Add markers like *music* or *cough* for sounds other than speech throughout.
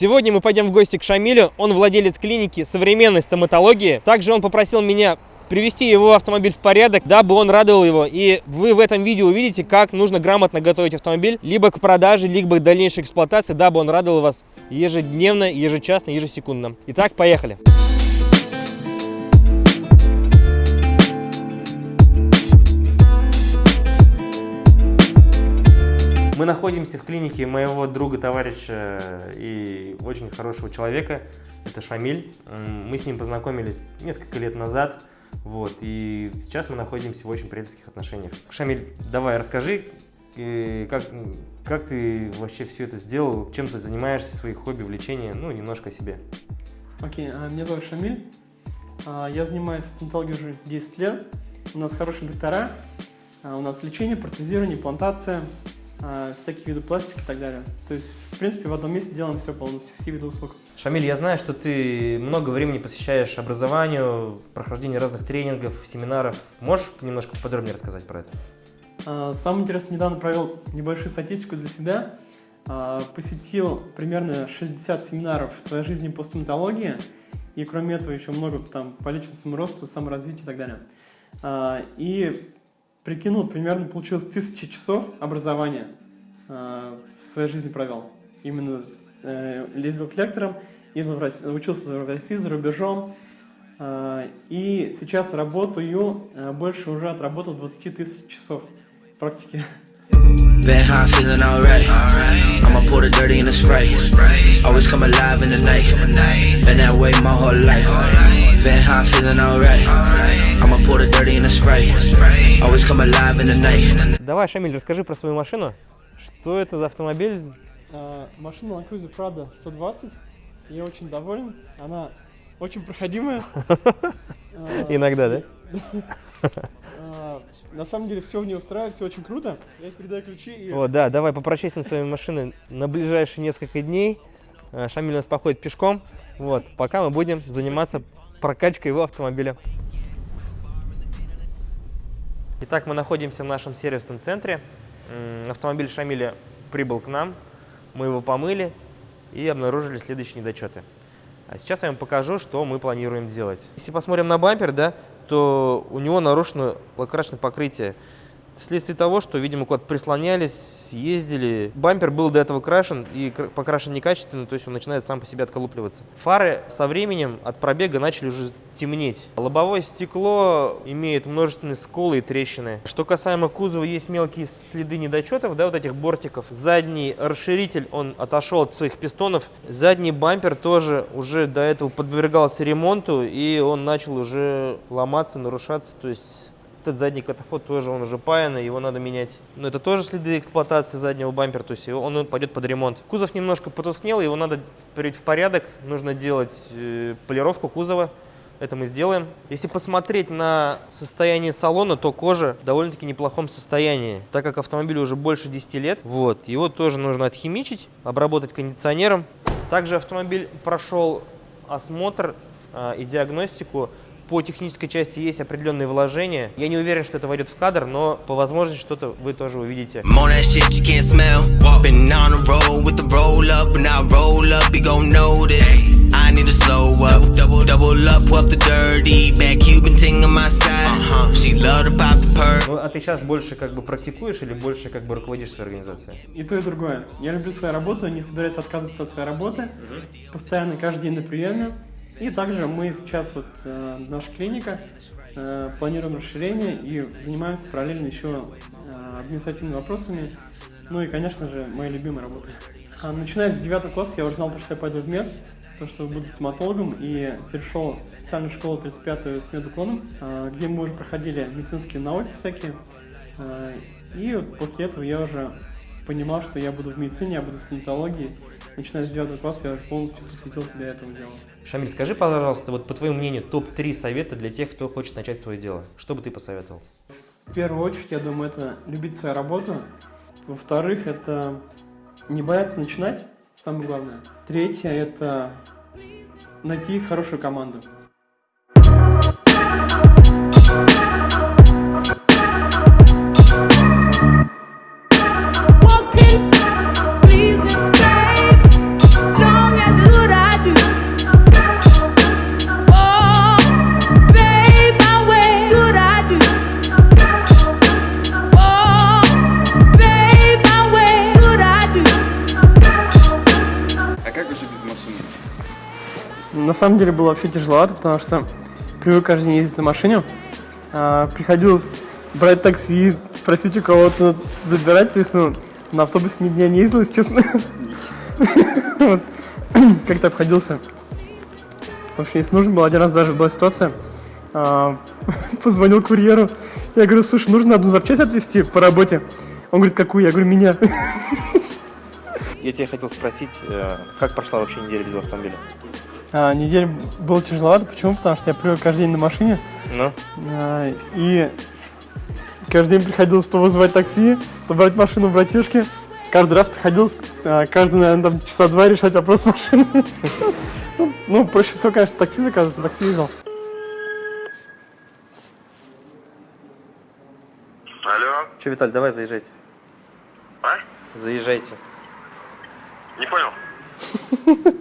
Сегодня мы пойдем в гости к Шамилю. Он владелец клиники современной стоматологии. Также он попросил меня привести его автомобиль в порядок, дабы он радовал его. И вы в этом видео увидите, как нужно грамотно готовить автомобиль, либо к продаже, либо к дальнейшей эксплуатации, дабы он радовал вас ежедневно, ежечасно, ежесекундно. Итак, поехали. Мы находимся в клинике моего друга, товарища и очень хорошего человека. Это Шамиль. Мы с ним познакомились несколько лет назад. Вот, и сейчас мы находимся в очень приятельских отношениях. Шамиль, давай расскажи, э, как, как ты вообще все это сделал, чем ты занимаешься, свои хобби, увлечения, ну, немножко о себе. Окей, okay, меня зовут Шамиль, а, я занимаюсь стоматологией уже 10 лет, у нас хорошие доктора, а, у нас лечение, протезирование, плантация, а, всякие виды пластики и так далее. То есть, в принципе, в одном месте делаем все полностью, все виды услуг. Шамиль, я знаю, что ты много времени посвящаешь образованию, прохождению разных тренингов, семинаров. Можешь немножко подробнее рассказать про это? А, самое интересное, недавно провел небольшую статистику для себя. А, посетил примерно 60 семинаров в своей жизни по стоматологии. И кроме этого еще много там по личностному росту, саморазвитию и так далее. И прикинул, примерно получилось тысячи часов образования в своей жизни провел именно с, э, ездил к лекторам, ездил в России, учился в России, за рубежом. Э, и сейчас работаю, э, больше уже отработал 20 тысяч часов практики. Been high, feeling alright. I'ma pour the dirty in the spray. Always come alive in the night. Been that way my whole life. Been high, feeling alright. I'ma pour the dirty in the spray. Always come alive in the night. Давай, Шамиль, расскажи про свою машину. Что это за автомобиль? Э, машина Land Cruiser Prado 120. Я очень доволен. Она очень проходимая. Э, Иногда, да? Э, на самом деле все в ней устраивает, все очень круто. Я передаю ключи и... О, да, давай попрощайся на своей машиной на ближайшие несколько дней. Шамиль у нас походит пешком. Вот, пока мы будем заниматься прокачкой его автомобиля. Итак, мы находимся в нашем сервисном центре. Автомобиль Шамиля прибыл к нам. Мы его помыли и обнаружили следующие недочеты. А сейчас я вам покажу, что мы планируем делать. Если посмотрим на бампер, да, то у него нарушено лакрасочное покрытие вследствие того, что, видимо, куда-то прислонялись, ездили. Бампер был до этого крашен и покрашен некачественно, то есть он начинает сам по себе отколупливаться. Фары со временем от пробега начали уже темнеть. Лобовое стекло имеет множественные сколы и трещины. Что касаемо кузова, есть мелкие следы недочетов, да, вот этих бортиков. Задний расширитель, он отошел от своих пистонов. Задний бампер тоже уже до этого подвергался ремонту, и он начал уже ломаться, нарушаться, то есть этот задний катафот тоже, он уже паянный, его надо менять. Но это тоже следы эксплуатации заднего бампера, то есть он пойдет под ремонт. Кузов немножко потускнел, его надо привести в порядок. Нужно делать э, полировку кузова. Это мы сделаем. Если посмотреть на состояние салона, то кожа в довольно-таки неплохом состоянии. Так как автомобилю уже больше 10 лет, вот, его тоже нужно отхимичить, обработать кондиционером. Также автомобиль прошел осмотр э, и диагностику по технической части есть определенные вложения. Я не уверен, что это войдет в кадр, но по возможности что-то вы тоже увидите. Ну, а ты сейчас больше как бы практикуешь или больше как бы руководишь своей организацией? И то, и другое. Я люблю свою работу, не собираюсь отказываться от своей работы. Постоянно каждый день на приеме. И также мы сейчас, вот э, наша клиника, э, планируем расширение и занимаемся параллельно еще э, административными вопросами. Ну и, конечно же, моей любимой работой. А, начиная с 9 класса я уже знал, что я пойду в мед, то, что буду стоматологом, и перешел в специальную школу 35 с медуклоном, э, где мы уже проходили медицинские науки всякие. Э, и после этого я уже понимал, что я буду в медицине, я буду в стоматологии. Начиная с 9 класса я полностью посвятил себя этому делу. Шамиль, скажи, пожалуйста, вот по твоему мнению, топ-3 совета для тех, кто хочет начать свое дело. Что бы ты посоветовал? В первую очередь, я думаю, это любить свою работу. Во-вторых, это не бояться начинать, самое главное. Третье – это найти хорошую команду. Самом деле было вообще тяжеловато, потому что привык каждый день ездить на машине. А, приходилось брать такси, просить у кого-то забирать. То есть, ну, на автобусе ни дня не ездил, если честно. *laughs* *clears throat* Как-то обходился. Вообще, если нужно было, один раз даже была ситуация. а, *laughs* Позвонил курьеру. Я говорю, слушай, нужно одну запчасть отвезти по работе. Он говорит, какую? Я говорю, меня. *laughs* Я тебя хотел спросить, э, как прошла вообще неделя без автомобиля? А, неделю было тяжеловато. Почему? Потому что я привык каждый день на машине. Ну, А, И каждый день приходилось то вызывать такси, то брать машину у братишки. Каждый раз приходилось, а, каждый, наверное, там часа два решать вопрос с машиной. *laughs* Ну, Ну, проще всего, конечно, такси заказывать, на такси ездил. Алло, что, Виталь, давай заезжайте. а? Заезжайте. Не понял. *laughs*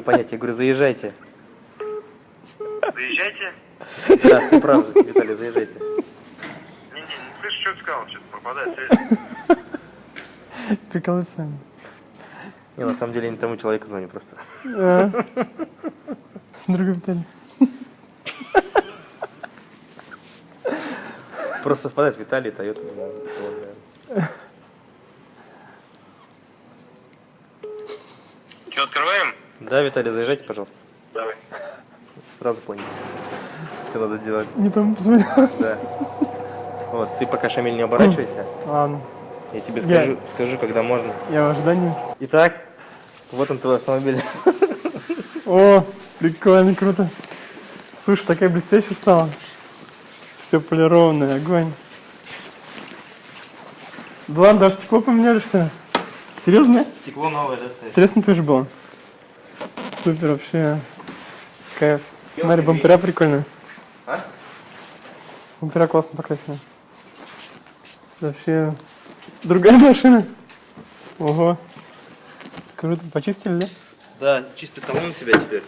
Не понять. Я говорю, заезжайте. Заезжайте. Да, ты прав, Виталий, заезжайте. Не-не, не слышу, что ты сказал, что-то пропадает связь. Приколывается. Не, на самом деле я не тому человеку звоню просто. А. Другой Виталий. Просто совпадает Виталий, Тойота. думаю, вот, наверное. Что, открываем? Да, Виталий, заезжайте, пожалуйста. Давай. *laughs* Сразу понял. Что надо делать. Не там позвонил. Да. Вот, ты пока, Шамиль, не оборачивайся. Ладно, Я тебе Я- скажу, скажу, когда можно. я в ожидании. Итак, вот он твой автомобиль. О, прикольно, круто. Слушай, такая блестящая стала. Все полированное, огонь. Да ладно, даже стекло поменяли, что ли? Серьезно? Стекло новое, да, стоит? Треснутое же было. Супер, вообще. Кайф. Смотри, бампера прикольные. А? Бампера классно покрасили. Вообще. Другая *laughs* машина. Ого. Круто. Почистили, да? Да, чистый салон у тебя теперь.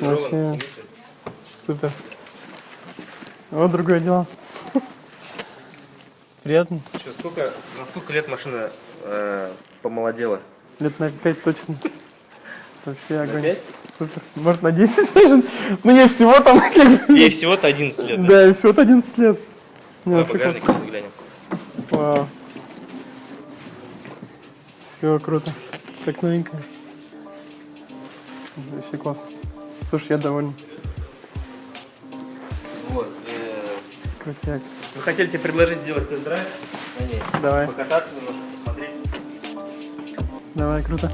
Вообще. Супер. Вот другое дело. *laughs* Приятно. Что, сколько, на сколько лет машина э, помолодела? Лет на 5 точно. Вообще огонь. пять? Супер. Может на 10 даже. Ну я всего там Ей всего-то 11 лет, да? Да, и всего 11 лет. Не, Давай багажник глянем. Вау. Все круто. Как новенькая. Вообще классно. Слушай, я доволен. Вот, э, Крутяк. мы хотели тебе предложить сделать тест-драйв на ней. Давай, Покататься немножко, посмотреть. давай, круто.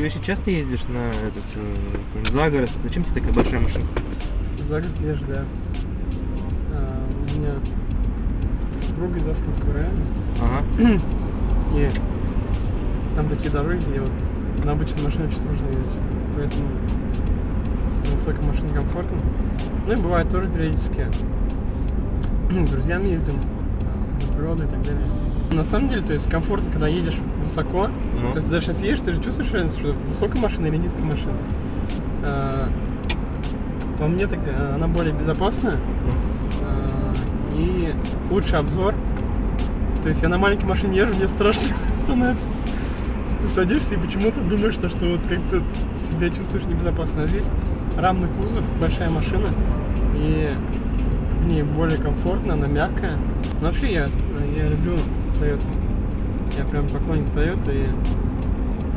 Ты вообще часто ездишь на этот э, за город? Зачем тебе такая большая машина? За год ешь, да. А, у меня супруга из Аскинского района. Ага. *clears throat* И там такие дороги, где вот на обычной машине очень сложно ездить. Поэтому на высокой машине комфортно. Ну и бывает тоже периодически. *clears throat* С друзьями ездим на природу и так далее. На самом деле, то есть комфортно, когда едешь высоко. Ну. То есть ты даже сейчас едешь, ты же чувствуешь разницу, что высокая машина или низкая машина. А, по мне так а, она более безопасная. А, и лучший обзор. То есть я на маленькой машине езжу, мне страшно *laughs* становится. Ты садишься и почему-то думаешь, что, что вот как-то себя чувствуешь небезопасно. А здесь рамный кузов, большая машина, и в ней более комфортно, она мягкая. Но вообще я, я люблю Toyota. Я прям поклонник Toyota, и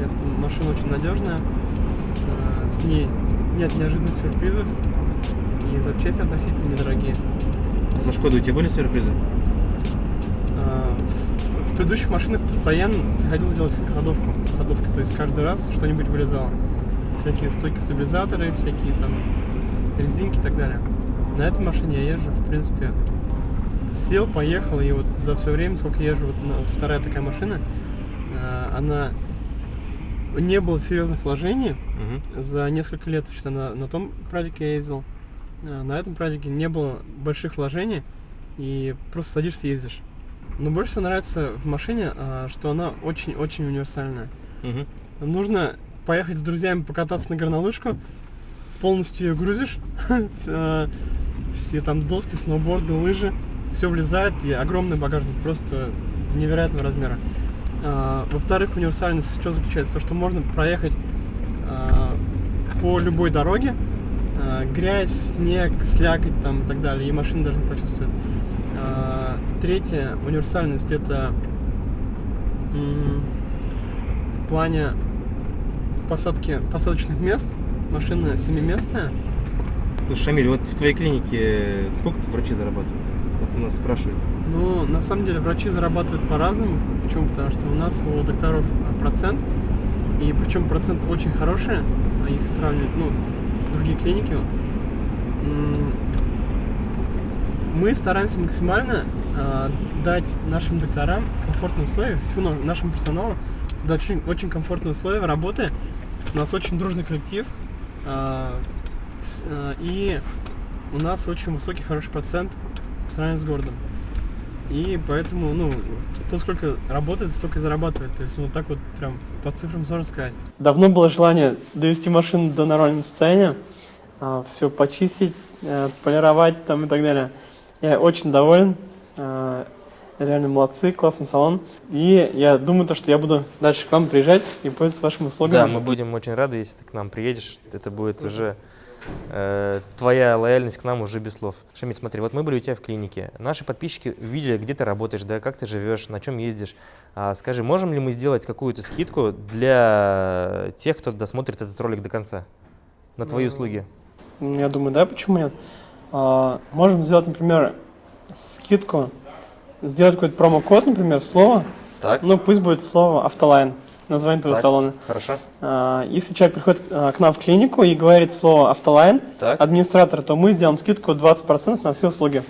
эта машина очень надежная. А, С ней нет неожиданных сюрпризов, и запчасти относительно недорогие. А со Шкодой у тебя были сюрпризы? А, В предыдущих машинах постоянно приходилось делать ходовку. Ходовки, то есть каждый раз что-нибудь вылезало. Всякие стойки стабилизаторы, всякие там резинки и так далее. На этой машине я езжу, в принципе, сел, поехал, и вот за все время, сколько езжу, вот, на- вот вторая такая машина, а, она не было серьезных вложений, Угу. за несколько лет что на, на том прадике я ездил. А, На этом прадике не было больших вложений, и просто садишься и ездишь. Но больше всего нравится в машине, а, что она очень-очень универсальная. Угу. Нужно поехать с друзьями покататься на горнолыжку, полностью ее грузишь, *laughs* все там доски, сноуборды, лыжи, все влезает, и огромный багажник, просто невероятного размера. А, во-вторых, универсальность в чем заключается? То, что можно проехать а, по любой дороге, а, грязь, снег, слякоть там и так далее, и машина даже не почувствует. Третье, универсальность это в плане посадки посадочных мест. Машина семиместная. Слушай, Шамиль, вот в твоей клинике сколько врачи зарабатывают? Нас спрашивают. Ну, на самом деле, врачи зарабатывают по-разному. Почему? Потому что у нас у докторов а, процент, и причем процент очень хороший, а если сравнивать, ну, другие клиники. Мы стараемся максимально а, дать нашим докторам комфортные условия, всему на- нашему персоналу дать очень, очень комфортные условия работы. У нас очень дружный коллектив, с- а, и у нас очень высокий, хороший процент по сравнению с городом. И поэтому, ну, кто сколько работает, столько и зарабатывает. То есть, ну, так вот прям по цифрам сложно сказать. Давно было желание довести машину до нормального состояния, все почистить, э, полировать там и так далее. Я очень доволен. э, Реально молодцы, классный салон. И я думаю, то, что я буду дальше к вам приезжать и пользоваться вашими Да, услугами. мы будем очень рады, если ты к нам приедешь. Это будет уже э, твоя лояльность к нам уже без слов. Шамиль, смотри, вот мы были у тебя в клинике. Наши подписчики видели, где ты работаешь, да, как ты живешь, на чем ездишь. А, скажи, можем ли мы сделать какую-то скидку для тех, кто досмотрит этот ролик до конца? На твои Ну, услуги? Я думаю, да, почему нет? А, можем сделать, например, скидку, сделать какой-то промокод, например, слово. Так, Ну, пусть будет слово автолайн, название твоего Так. салона. хорошо. А, если человек приходит а, к нам в клинику и говорит слово автолайн, Так. администратор, то мы сделаем скидку 20% на все услуги,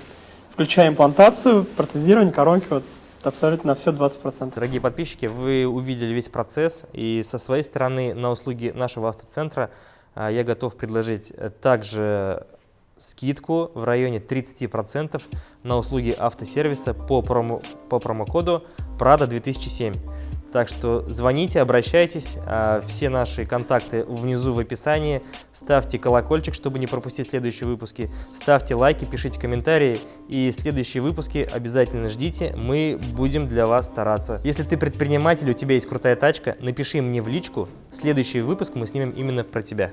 включая имплантацию, протезирование, коронки, вот абсолютно на все 20%. Дорогие подписчики, вы увидели весь процесс, и со своей стороны на услуги нашего автоцентра а, я готов предложить э, также скидку в районе 30% на услуги автосервиса по, промо, по промокоду Prada 2007. Так что звоните, обращайтесь, а, все наши контакты внизу в описании. Ставьте колокольчик, чтобы не пропустить следующие выпуски. Ставьте лайки, пишите комментарии. И следующие выпуски обязательно ждите, мы будем для вас стараться. Если ты предприниматель, у тебя есть крутая тачка, напиши мне в личку. Следующий выпуск мы снимем именно про тебя.